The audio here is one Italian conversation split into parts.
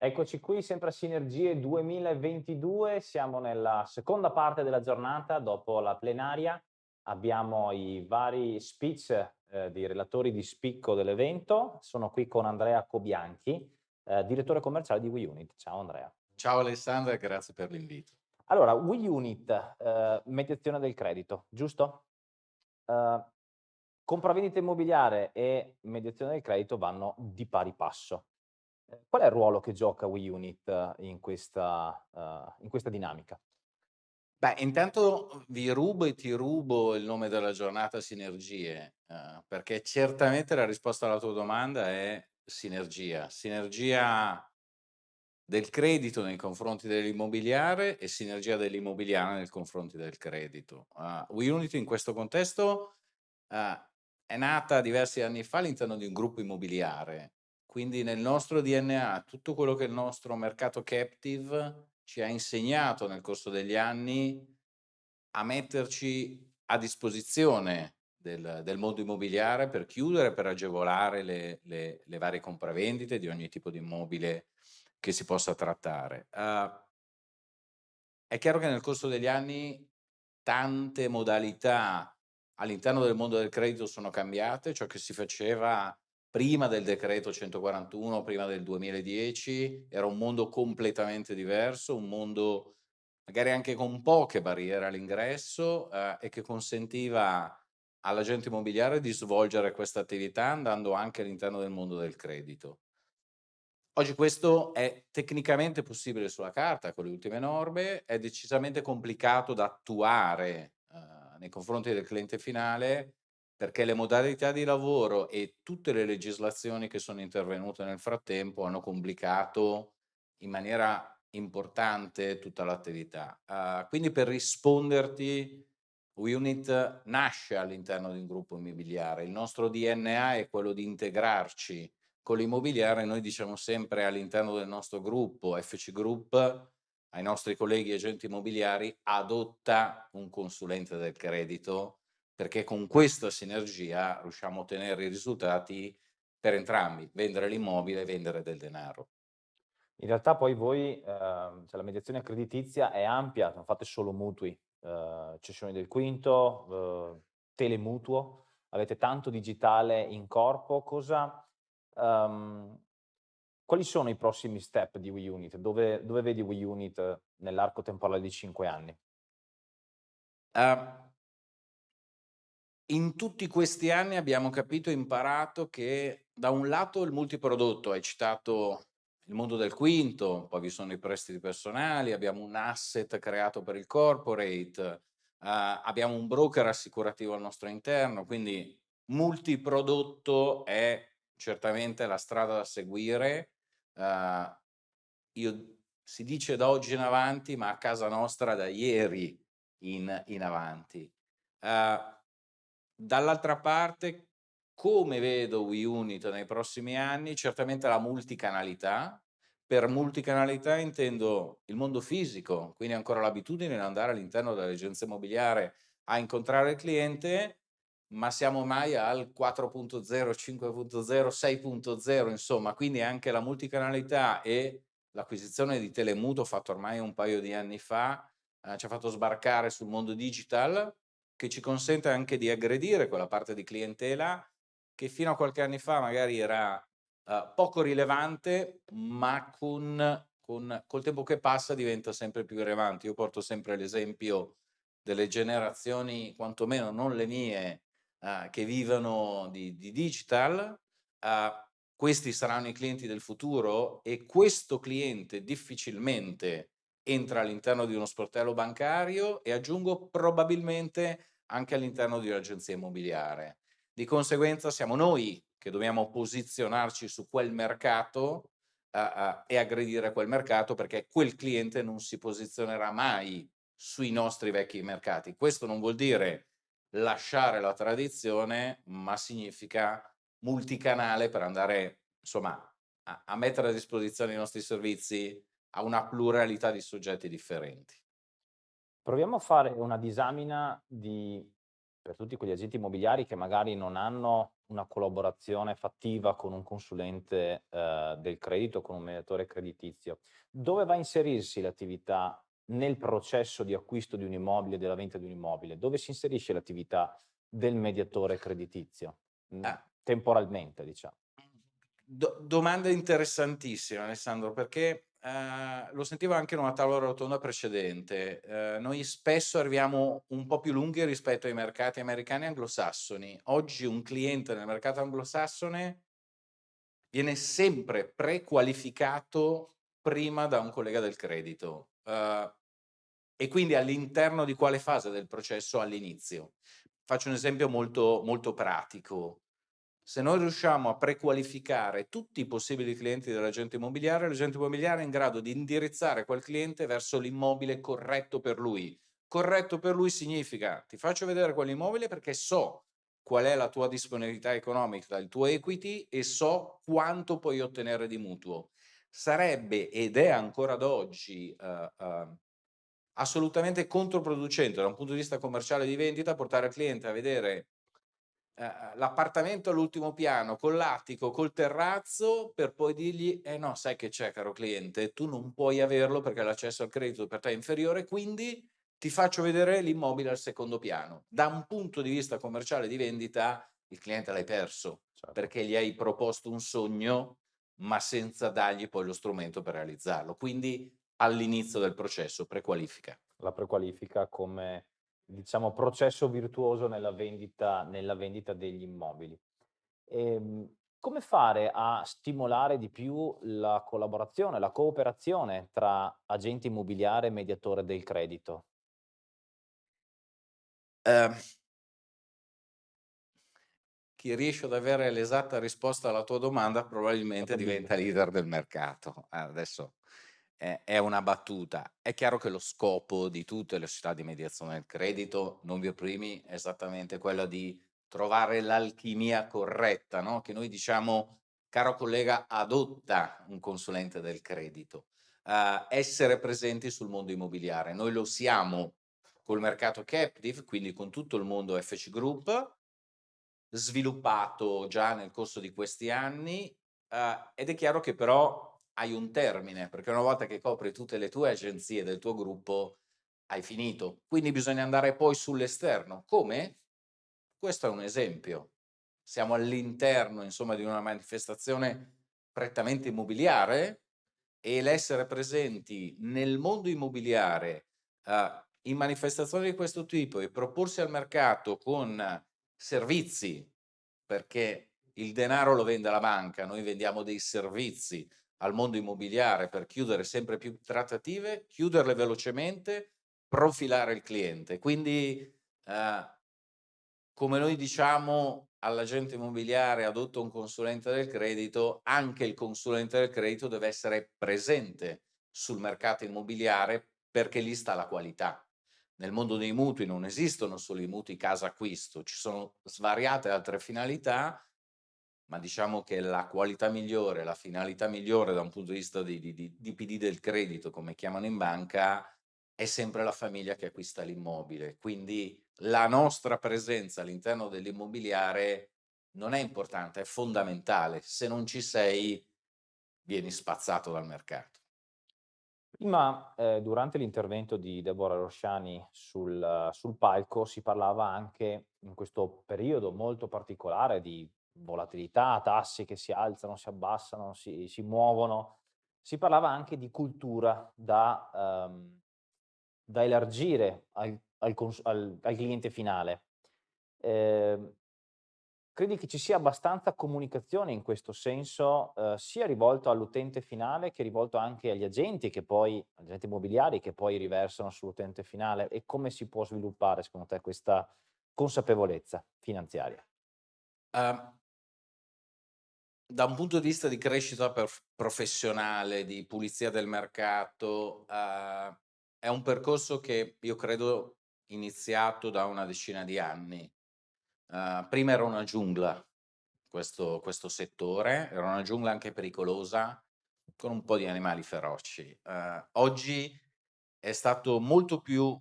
Eccoci qui, sempre a Sinergie 2022, siamo nella seconda parte della giornata dopo la plenaria, abbiamo i vari speech eh, dei relatori di spicco dell'evento, sono qui con Andrea Cobianchi, eh, direttore commerciale di WeUnit. Ciao Andrea. Ciao Alessandra grazie per l'invito. Allora, WeUnit, eh, mediazione del credito, giusto? Eh, compravendita immobiliare e mediazione del credito vanno di pari passo. Eh, qual è il ruolo che gioca WeUnit in questa, uh, in questa dinamica? Beh, intanto vi rubo e ti rubo il nome della giornata Sinergie, uh, perché certamente la risposta alla tua domanda è sinergia. Sinergia del credito nei confronti dell'immobiliare e sinergia dell'immobiliare nei confronti del credito. Uh, WeUnit in questo contesto uh, è nata diversi anni fa all'interno di un gruppo immobiliare quindi nel nostro DNA, tutto quello che il nostro mercato captive ci ha insegnato nel corso degli anni a metterci a disposizione del, del mondo immobiliare per chiudere, per agevolare le, le, le, varie compravendite di ogni tipo di immobile che si possa trattare. Uh, è chiaro che nel corso degli anni tante modalità all'interno del mondo del credito sono cambiate, ciò che si faceva prima del decreto 141, prima del 2010, era un mondo completamente diverso, un mondo magari anche con poche barriere all'ingresso eh, e che consentiva all'agente immobiliare di svolgere questa attività andando anche all'interno del mondo del credito. Oggi questo è tecnicamente possibile sulla carta con le ultime norme, è decisamente complicato da attuare eh, nei confronti del cliente finale perché le modalità di lavoro e tutte le legislazioni che sono intervenute nel frattempo hanno complicato in maniera importante tutta l'attività. Uh, quindi per risponderti, WeUnit nasce all'interno di un gruppo immobiliare, il nostro DNA è quello di integrarci con l'immobiliare, noi diciamo sempre all'interno del nostro gruppo, FC Group, ai nostri colleghi agenti immobiliari, adotta un consulente del credito perché con questa sinergia riusciamo a ottenere i risultati per entrambi, vendere l'immobile e vendere del denaro. In realtà poi voi, eh, cioè la mediazione creditizia è ampia, non fate solo mutui, eh, cessioni del quinto, eh, telemutuo, avete tanto digitale in corpo, cosa, um, quali sono i prossimi step di WeUnit? Dove, dove vedi WeUnit nell'arco temporale di 5 anni? Uh, in tutti questi anni abbiamo capito e imparato che da un lato il multiprodotto, hai citato il mondo del quinto, poi vi sono i prestiti personali, abbiamo un asset creato per il corporate, uh, abbiamo un broker assicurativo al nostro interno, quindi multiprodotto è certamente la strada da seguire. Uh, io, si dice da oggi in avanti, ma a casa nostra da ieri in, in avanti. Uh, Dall'altra parte, come vedo WeUnit nei prossimi anni? Certamente la multicanalità. Per multicanalità intendo il mondo fisico, quindi ancora l'abitudine di andare all'interno dell'agenzia immobiliare a incontrare il cliente, ma siamo mai al 4.0, 5.0, 6.0, insomma, quindi anche la multicanalità e l'acquisizione di Telemuto fatto ormai un paio di anni fa eh, ci ha fatto sbarcare sul mondo digital che ci consente anche di aggredire quella parte di clientela che fino a qualche anno fa magari era uh, poco rilevante, ma con, con, col tempo che passa diventa sempre più rilevante. Io porto sempre l'esempio delle generazioni, quantomeno non le mie, uh, che vivono di, di digital, uh, questi saranno i clienti del futuro e questo cliente difficilmente entra all'interno di uno sportello bancario e aggiungo probabilmente anche all'interno di un'agenzia immobiliare. Di conseguenza siamo noi che dobbiamo posizionarci su quel mercato uh, uh, e aggredire quel mercato perché quel cliente non si posizionerà mai sui nostri vecchi mercati. Questo non vuol dire lasciare la tradizione, ma significa multicanale per andare insomma, a, a mettere a disposizione i nostri servizi a una pluralità di soggetti differenti. Proviamo a fare una disamina di per tutti quegli agenti immobiliari che magari non hanno una collaborazione fattiva con un consulente eh, del credito, con un mediatore creditizio, dove va a inserirsi l'attività nel processo di acquisto di un immobile, della vendita di un immobile? Dove si inserisce l'attività del mediatore creditizio? Mm, Ah. Temporalmente, diciamo. Do domanda interessantissima Alessandro, perché, ehm, lo sentivo anche in una tavola rotonda precedente. Ehm, noi spesso arriviamo un po' più lunghi rispetto ai mercati americani e anglosassoni. Oggi un cliente nel mercato anglosassone viene sempre prequalificato prima da un collega del credito. Ehm, e quindi all'interno di quale fase del processo? All'inizio. Faccio un esempio molto, molto pratico. Se noi riusciamo a prequalificare tutti i possibili clienti dell'agente immobiliare, l'agente immobiliare è in grado di indirizzare quel cliente verso l'immobile corretto per lui. Corretto per lui significa ti faccio vedere quell'immobile perché so qual è la tua disponibilità economica, il tuo equity e so quanto puoi ottenere di mutuo. Sarebbe ed è ancora ad oggi uh, uh, assolutamente controproducente da un punto di vista commerciale di vendita portare il cliente a vedere eh, l'appartamento all'ultimo piano, con l'attico, col terrazzo, per poi dirgli, eh no, sai che c'è caro cliente, tu non puoi averlo perché l'accesso al credito per te è inferiore, quindi ti faccio vedere l'immobile al secondo piano. Da un punto di vista commerciale di vendita, il cliente l'hai perso, certo. perché gli hai proposto un sogno, ma senza dargli poi lo strumento per realizzarlo. Quindi all'inizio del processo, prequalifica. La prequalifica come diciamo, processo virtuoso nella vendita, nella vendita degli immobili. Ehm, come fare a stimolare di più la collaborazione, la cooperazione tra agente immobiliare e mediatore del credito? Uh, chi riesce ad avere l'esatta risposta alla tua domanda probabilmente diventa leader del mercato. Adesso è una battuta. È chiaro che lo scopo di tutte le società di mediazione del credito, non vi opprimi, è esattamente quello di trovare l'alchimia corretta, no? che noi diciamo, caro collega, adotta un consulente del credito. Uh, essere presenti sul mondo immobiliare. Noi lo siamo col mercato captive, quindi con tutto il mondo FC Group, sviluppato già nel corso di questi anni, uh, ed è chiaro che però hai un termine, perché una volta che copri tutte le tue agenzie del tuo gruppo, hai finito. Quindi bisogna andare poi sull'esterno. Come? Questo è un esempio. Siamo all'interno, insomma, di una manifestazione prettamente immobiliare e l'essere presenti nel mondo immobiliare uh, in manifestazioni di questo tipo e proporsi al mercato con servizi, perché il denaro lo vende la banca, noi vendiamo dei servizi, al mondo immobiliare per chiudere sempre più trattative, chiuderle velocemente, profilare il cliente. Quindi, eh, come noi diciamo all'agente immobiliare adotta un consulente del credito, anche il consulente del credito deve essere presente sul mercato immobiliare perché lì sta la qualità. Nel mondo dei mutui non esistono solo i mutui casa acquisto, ci sono svariate altre finalità ma diciamo che la qualità migliore, la finalità migliore da un punto di vista di, di, di, di PD del credito, come chiamano in banca, è sempre la famiglia che acquista l'immobile. Quindi la nostra presenza all'interno dell'immobiliare non è importante, è fondamentale. Se non ci sei, vieni spazzato dal mercato. Prima, eh, durante l'intervento di Deborah Rosciani sul, sul palco, si parlava anche in questo periodo molto particolare di volatilità, tassi che si alzano, si abbassano, si, si muovono. Si parlava anche di cultura da, um, da elargire al, al, al, al, cliente finale. Eh, credi che ci sia abbastanza comunicazione in questo senso, eh, sia rivolto all'utente finale che rivolto anche agli agenti, che poi, agenti immobiliari che poi riversano sull'utente finale e come si può sviluppare secondo te questa consapevolezza finanziaria? Uh, da un punto di vista di crescita professionale, di pulizia del mercato, uh, è un percorso che io credo iniziato da una decina di anni. Uh, prima era una giungla questo, questo, settore, era una giungla anche pericolosa, con un po' di animali feroci. Uh, oggi è stato molto più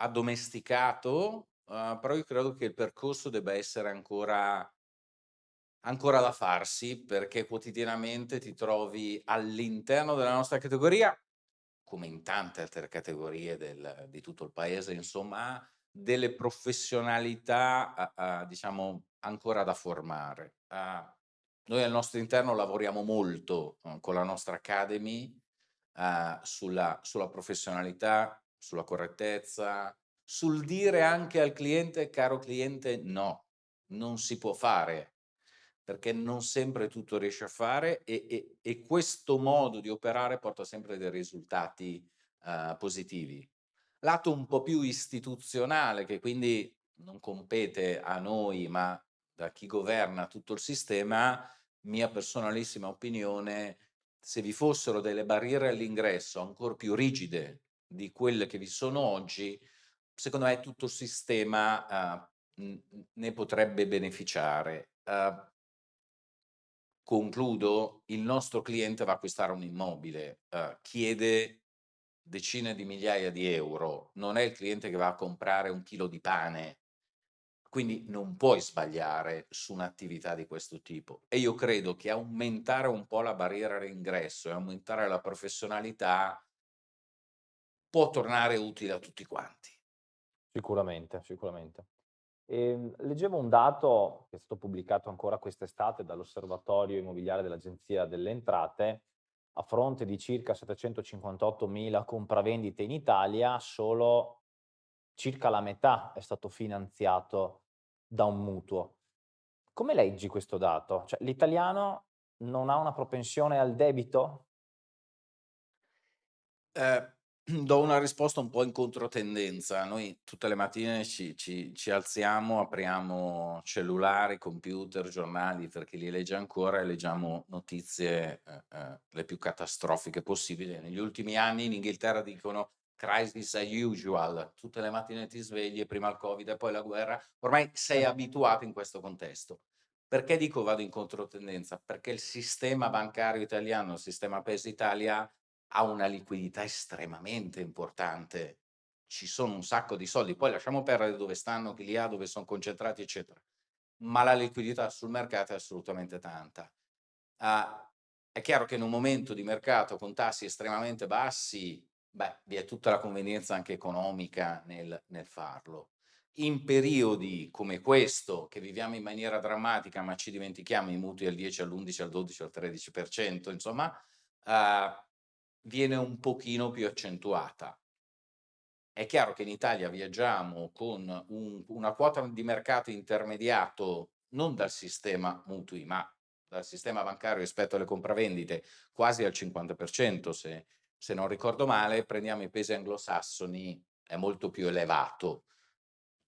addomesticato però io credo che il percorso debba essere ancora ancora da farsi, perché quotidianamente ti trovi all'interno della nostra categoria, come in tante altre categorie del di tutto il paese insomma, delle professionalità, uh, uh, diciamo ancora da formare. Uh, noi al nostro interno lavoriamo molto, uhm, con la nostra academy, uhm, sulla sulla professionalità, sulla correttezza, sul dire anche al cliente: "Caro cliente, no, non si può fare", perché non sempre tutto riesce a fare e e e questo modo di operare porta sempre dei risultati, uhm, positivi. Lato un po' più istituzionale, che quindi non compete a noi, ma da chi governa tutto il sistema, mia personalissima opinione, se vi fossero delle barriere all'ingresso ancor più rigide di quelle che vi sono oggi, secondo me tutto il sistema, uhm, ne potrebbe beneficiare. Uhm concludo, il nostro cliente va a acquistare un immobile, uhm, chiede decine di migliaia di euro, non è il cliente che va a comprare un chilo di pane, quindi non puoi sbagliare su un'attività di questo tipo. E io credo che aumentare un po' la barriera all'ingresso e aumentare la professionalità può tornare utile a tutti quanti. Sicuramente, sicuramente. Ehm, leggevo un dato che è stato pubblicato ancora quest'estate dall'Osservatorio Immobiliare dell'Agenzia delle Entrate, a fronte di circa 758.000 compravendite in Italia, solo circa la metà è stato finanziato da un mutuo. Come leggi questo dato? Cioè, l'italiano non ha una propensione al debito? Eh, do una risposta un po' in controtendenza. Noi tutte le mattine ci ci ci alziamo, apriamo cellulari, computer, giornali, per chi li legge ancora, e leggiamo notizie, eh, eh, le più catastrofiche possibili. Negli ultimi anni in Inghilterra dicono crisis as usual, tutte le mattine ti svegli prima il Covid e poi la guerra, ormai sei abituato in questo contesto. Perché dico vado in controtendenza? Perché il sistema bancario italiano, il sistema Paese Italia, ha una liquidità estremamente importante. Ci sono un sacco di soldi, poi lasciamo perdere dove stanno, chi li ha, dove son concentrati, eccetera. Ma la liquidità sul mercato è assolutamente tanta. Uh, è chiaro che in un momento di mercato con tassi estremamente bassi, beh, vi è tutta la convenienza anche economica nel, nel farlo. In periodi come questo, che viviamo in maniera drammatica, ma ci dimentichiamo i mutui al 10, all'11, al 12, al 13%, insomma, uh, viene un pochino più accentuata. È chiaro che in Italia viaggiamo con un una quota di mercato intermediato non dal sistema mutui, ma dal sistema bancario rispetto alle compravendite quasi al 50% se se non ricordo male, prendiamo i paesi anglosassoni è molto più elevato.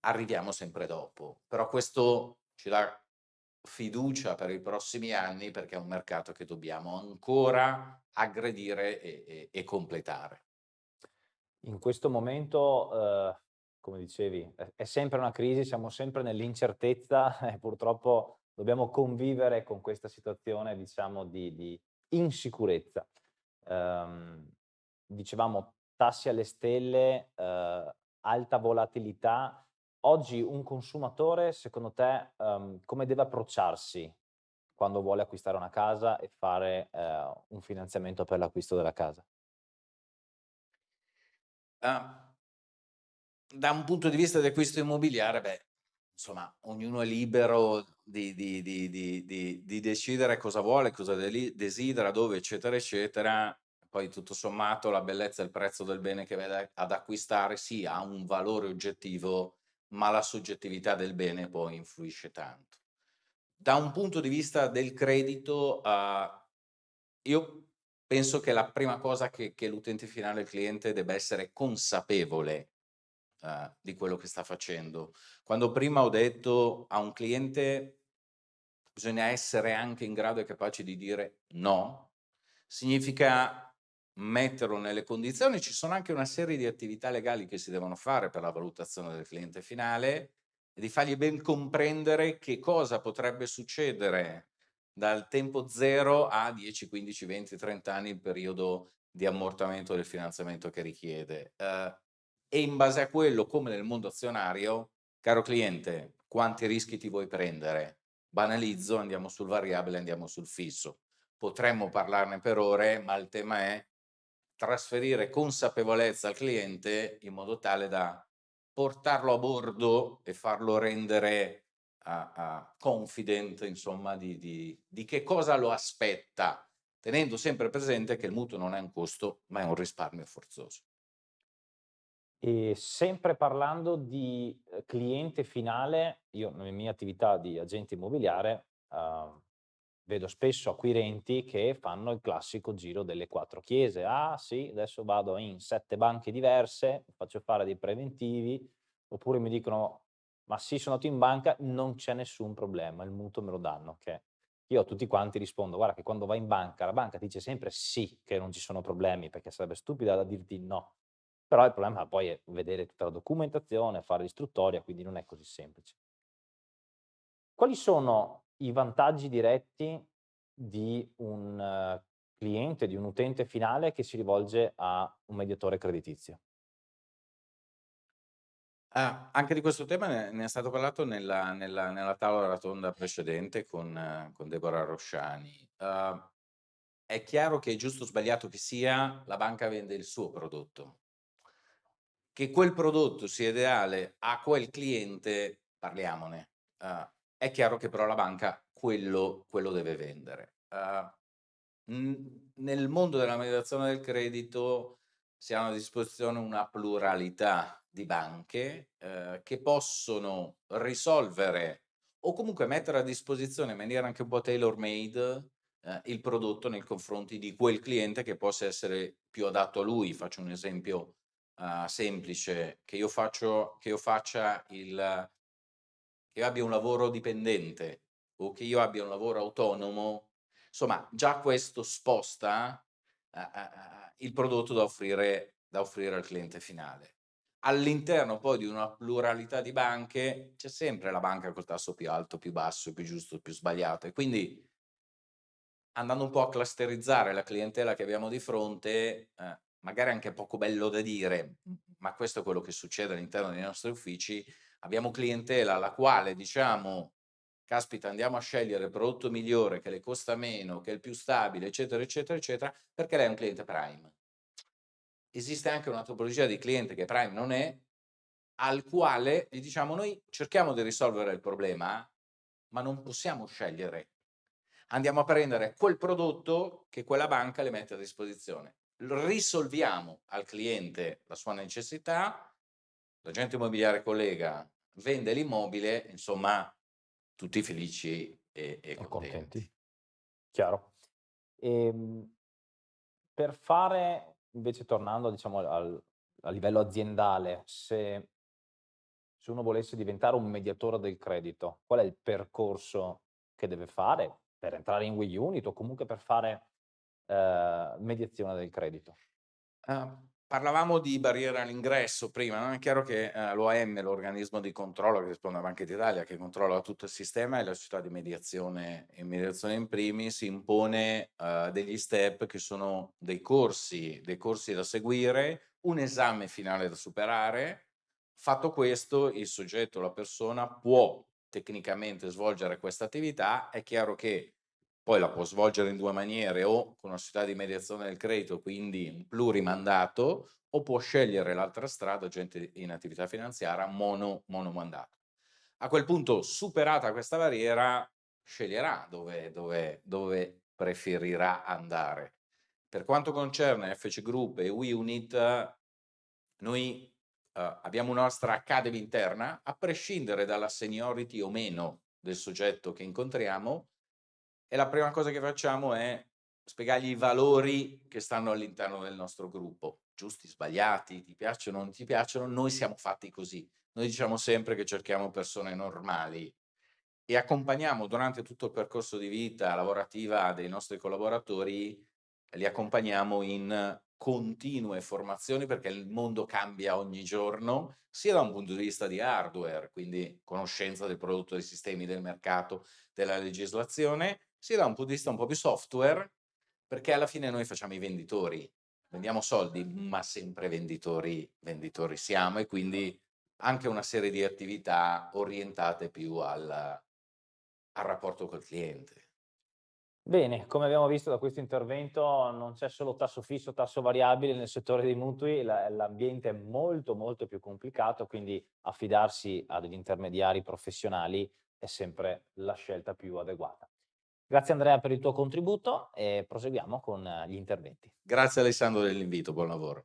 Arriviamo sempre dopo, però questo ci dà fiducia per i prossimi anni perché è un mercato che dobbiamo ancora aggredire e, e, e completare. In questo momento, eh, come dicevi, è, sempre una crisi, siamo sempre nell'incertezza e purtroppo dobbiamo convivere con questa situazione, diciamo, di, di insicurezza. Um, dicevamo tassi alle stelle, uh, alta volatilità, Oggi un consumatore, secondo te, um, come deve approcciarsi quando vuole acquistare una casa e fare eh, un finanziamento per l'acquisto della casa? Uh, da un punto di vista di acquisto immobiliare, beh, insomma, ognuno è libero di, di, di, di decidere cosa vuole, cosa desidera, dove, eccetera, eccetera. Poi tutto sommato la bellezza e il prezzo del bene che vede ad acquistare sì ha un valore oggettivo ma la soggettività del bene poi influisce tanto. Da un punto di vista del credito, uh, io penso che la prima cosa che, che l'utente finale, il cliente, debba essere consapevole uh, di quello che sta facendo. Quando prima ho detto a un cliente bisogna essere anche in grado e capaci di dire no, significa metterlo nelle condizioni, ci sono anche una serie di attività legali che si devono fare per la valutazione del cliente finale e di fargli ben comprendere che cosa potrebbe succedere dal tempo zero a 10, 15, 20, 30 anni il periodo di ammortamento del finanziamento che richiede. Eh, e in base a quello, come nel mondo azionario, caro cliente, quanti rischi ti vuoi prendere? Banalizzo, andiamo sul variabile, andiamo sul fisso. Potremmo parlarne per ore, ma il tema è trasferire consapevolezza al cliente in modo tale da portarlo a bordo e farlo rendere uh, confident, insomma, di, di, di che cosa lo aspetta, tenendo sempre presente che il mutuo non è un costo, ma è un risparmio forzoso. E sempre parlando di eh, cliente finale, io nella mia attività di agente immobiliare uh, vedo spesso acquirenti che fanno il classico giro delle quattro chiese. Ah sì, adesso vado in sette banche diverse, faccio fare dei preventivi, oppure mi dicono ma sì, sono andato in banca, non c'è nessun problema, il mutuo me lo danno. Che io a tutti quanti rispondo, guarda che quando vai in banca, la banca dice sempre sì che non ci sono problemi, perché sarebbe stupida da dirti no. Però il problema poi è vedere tutta la documentazione, fare l'istruttoria, quindi non è così semplice. Quali sono i vantaggi diretti di un eh, cliente, di un utente finale che si rivolge a un mediatore creditizio? Ah, anche di questo tema ne, ne è stato parlato nella, nella, nella tavola rotonda precedente con, con Deborah Rosciani. Uh, è chiaro che è giusto o sbagliato che sia, la banca vende il suo prodotto. Che quel prodotto sia ideale a quel cliente, parliamone. Uh, è chiaro che però la banca quello, quello deve vendere. Uh, nel mondo della mediazione del credito si ha a disposizione una pluralità di banche uh, che possono risolvere o comunque mettere a disposizione in maniera anche un po' tailor made uh, il prodotto nei confronti di quel cliente che possa essere più adatto a lui. Faccio un esempio semplice, che io, faccio, che io faccia il che io abbia un lavoro dipendente o che io abbia un lavoro autonomo, insomma già questo sposta uh, uh, il prodotto da offrire, da offrire al cliente finale. All'interno poi di una pluralità di banche c'è sempre la banca col tasso più alto, più basso, più giusto, più sbagliato e quindi andando un po' a clusterizzare la clientela che abbiamo di fronte, eh, magari anche poco bello da dire, ma questo è quello che succede all'interno dei nostri uffici, abbiamo clientela alla quale diciamo caspita andiamo a scegliere il prodotto migliore che le costa meno, che è il più stabile, eccetera, eccetera, eccetera, perché lei è un cliente Prime. Esiste anche una topologia di cliente che Prime non è, al quale gli diciamo noi cerchiamo di risolvere il problema, ma non possiamo scegliere. Andiamo a prendere quel prodotto che quella banca le mette a disposizione. Risolviamo al cliente la sua necessità, l'agente immobiliare collega vende l'immobile, insomma, tutti felici e, e contenti. contenti. Chiaro. E, ehm, per fare, invece tornando diciamo, al, a livello aziendale, se, se uno volesse diventare un mediatore del credito, qual è il percorso che deve fare per entrare in We Unit o comunque per fare eh, mediazione del credito? Uh, Parlavamo di barriera all'ingresso prima, no? è chiaro che eh, l'OAM, l'organismo di controllo che risponde a Banca d'Italia, che controlla tutto il sistema e la società di mediazione e mediazione in primis, impone eh, degli step che sono dei corsi, dei corsi da seguire, un esame finale da superare. Fatto questo, il soggetto, la persona può tecnicamente svolgere questa attività, è chiaro che poi la può svolgere in due maniere o con una società di mediazione del credito, quindi un plurimandato, o può scegliere l'altra strada, gente in attività finanziaria, mono, monomandato. A quel punto, superata questa barriera, sceglierà dove, dove, dove preferirà andare. Per quanto concerne FC Group e WeUnit, noi uh, abbiamo una nostra academy interna, a prescindere dalla seniority o meno del soggetto che incontriamo, e la prima cosa che facciamo è spiegargli i valori che stanno all'interno del nostro gruppo, giusti, sbagliati, ti piacciono o non ti piacciono, noi siamo fatti così. Noi diciamo sempre che cerchiamo persone normali e accompagniamo durante tutto il percorso di vita lavorativa dei nostri collaboratori, li accompagniamo in continue formazioni perché il mondo cambia ogni giorno, sia da un punto di vista di hardware, quindi conoscenza del prodotto, dei sistemi, del mercato, della legislazione, sia da un punto di vista un po' più software, perché alla fine noi facciamo i venditori, vendiamo soldi, ma sempre venditori, venditori siamo e quindi anche una serie di attività orientate più al al rapporto col cliente. Bene, come abbiamo visto da questo intervento non c'è solo tasso fisso, tasso variabile nel settore dei mutui, la l'ambiente è molto, molto più complicato, quindi affidarsi a degli intermediari professionali è sempre la scelta più adeguata. Grazie Andrea per il tuo contributo e proseguiamo con gli interventi. Grazie Alessandro dell'invito, buon lavoro.